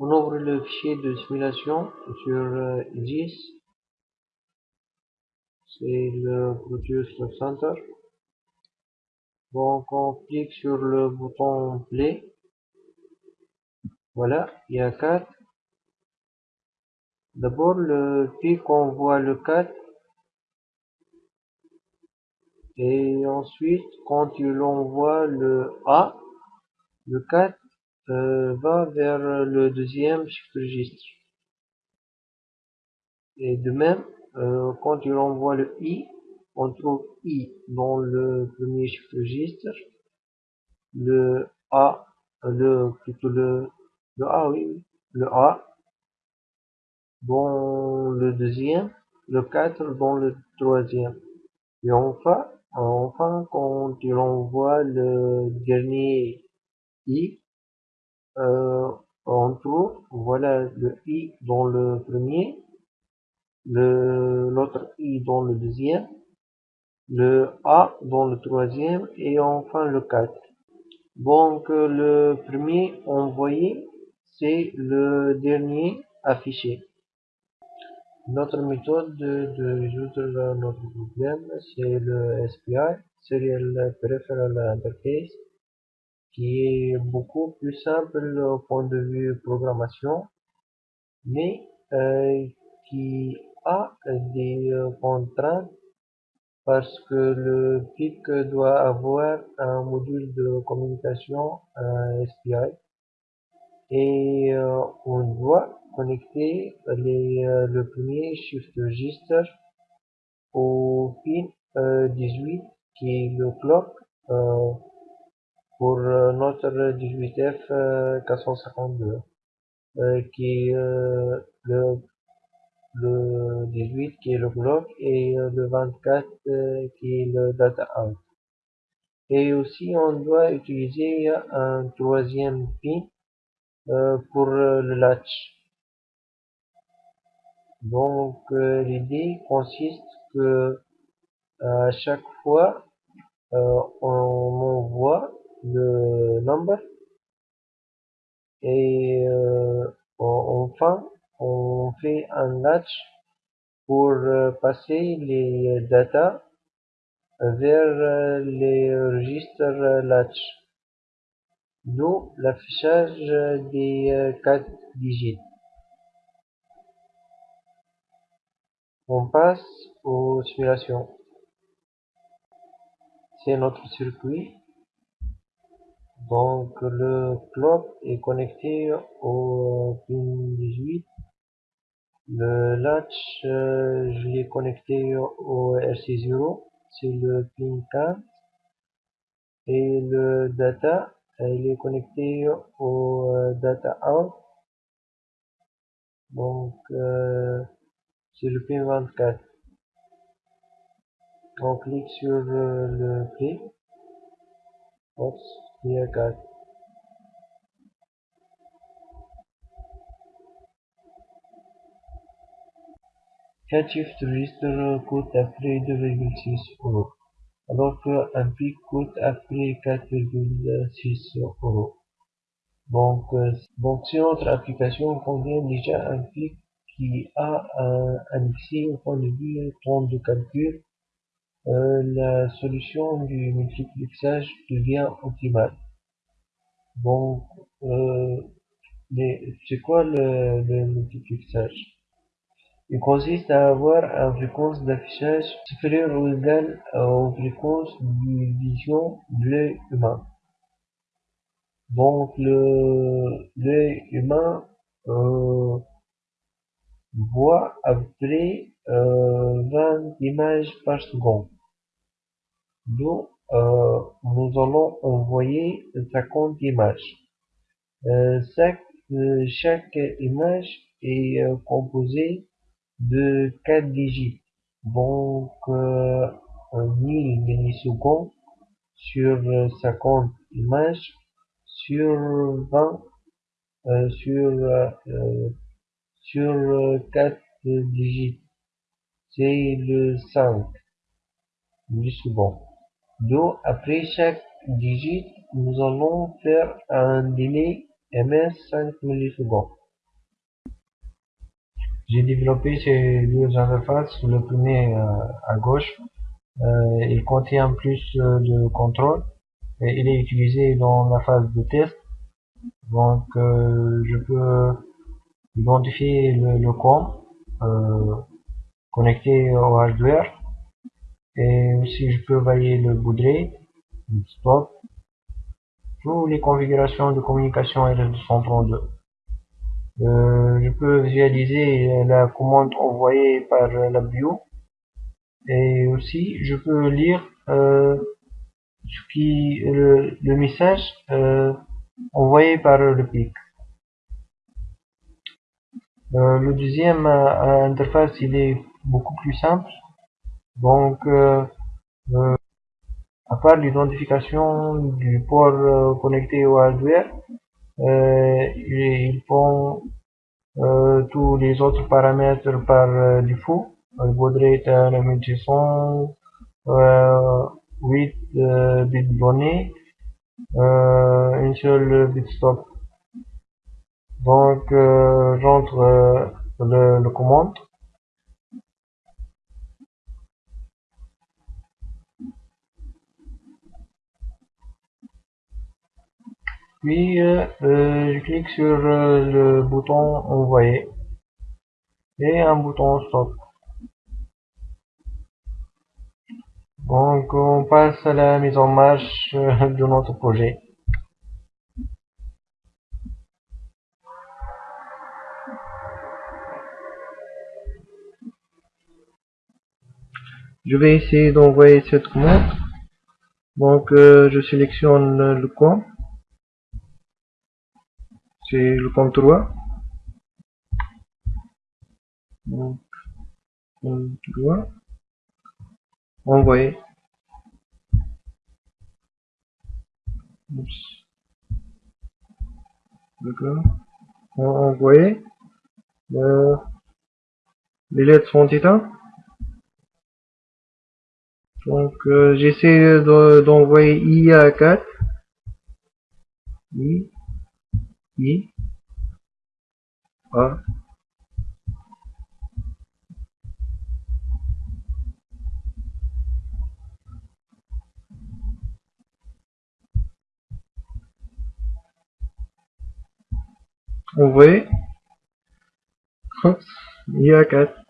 On ouvre le fichier de simulation sur euh, 10. C'est le Proteus Center. Donc on clique sur le bouton Play. Voilà, il y a 4. D'abord, le pic envoie le 4. Et ensuite, quand il envoie le A, le 4 euh, va vers le deuxième shift registre. Et de même, euh, quand il envoie le I, on trouve I dans le premier shift registre, le A, le plutôt le, le A, oui, le A dans le deuxième, le 4 dans le troisième. Et enfin, enfin quand il envoie le dernier I, euh, on trouve, voilà le i dans le premier, le l'autre i dans le deuxième, le a dans le troisième et enfin le 4. Donc le premier envoyé, c'est le dernier affiché. Notre méthode de, résoudre notre problème, c'est le SPI, Serial Peripheral Interface qui est beaucoup plus simple au point de vue programmation, mais euh, qui a des euh, contraintes parce que le PIC doit avoir un module de communication SPI et euh, on doit connecter les, le premier shift register au pin 18 qui est le clock pour euh, notre 18F 452 euh, qui est euh, le, le 18 qui est le bloc et le 24 qui est le data out. Et aussi on doit utiliser un troisième pin pour le latch. Donc l'idée consiste que à chaque fois on envoie le number. Et euh, enfin on fait un latch pour euh, passer les data vers euh, les registres latch d'où l'affichage des 4 digits. On passe aux simulations c'est notre circuit donc le clock est connecté au pin 18. Le latch, euh, je l'ai connecté au RC0, c'est le pin 4. Et le data, il est connecté au euh, data out. Donc euh, c'est le pin 24. On clique sur le play. 4. shift register coûte après 2,6 euros, alors qu'un pic coûte après 4,6 euros. Donc, euh, si notre application contient déjà un pic qui a un annexé au point de vue temps de calcul, euh, la solution du multiplexage devient optimale. Donc, euh, c'est quoi le, le multiplexage? Il consiste à avoir une fréquence d'affichage supérieure ou égale aux fréquences de vision de l'œil humain. Donc, l'œil humain euh, voit à peu près 20 images par seconde. Nous, euh, nous allons envoyer 50 images. Euh, chaque, euh, chaque image est composée de 4 digits. Donc, 1000 millisecondes sur 50 images sur 20 sur sur 4 digits. C'est le 5 millisecondes. Donc, après chaque digit, nous allons faire un délai ms 5 millisecondes. j'ai développé ces deux interfaces. Le premier à gauche, il contient plus de contrôle et il est utilisé dans la phase de test. Donc je peux identifier le, le com connecté au hardware et aussi je peux varier le le stop, toutes les configurations de communication RS232. Euh, je peux visualiser la commande envoyée par la bio et aussi je peux lire euh, ce qui le, le message euh, envoyé par le PIC. Euh, le deuxième euh, interface il est beaucoup plus simple donc euh, à part l'identification du port connecté au hardware ils font tous les autres paramètres par défaut. Le baud rate à la 8 bits donnés une seule bit stop donc j'entre le, le commande puis euh, je clique sur euh, le bouton envoyer. Et un bouton stop. Donc on passe à la mise en marche euh, de notre projet. Je vais essayer d'envoyer cette commande. Donc je sélectionne le coin c'est le 3 donc 3 envoyer d'accord. Les lettres sont éteintes donc euh, j'essaie d'envoyer IA4 I I. A envoyer il y a 4